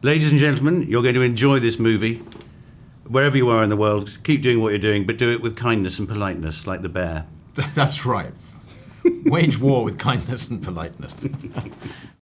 Ladies and gentlemen, you're going to enjoy this movie. Wherever you are in the world, keep doing what you're doing, but do it with kindness and politeness, like the bear. That's right. Wage war with kindness and politeness.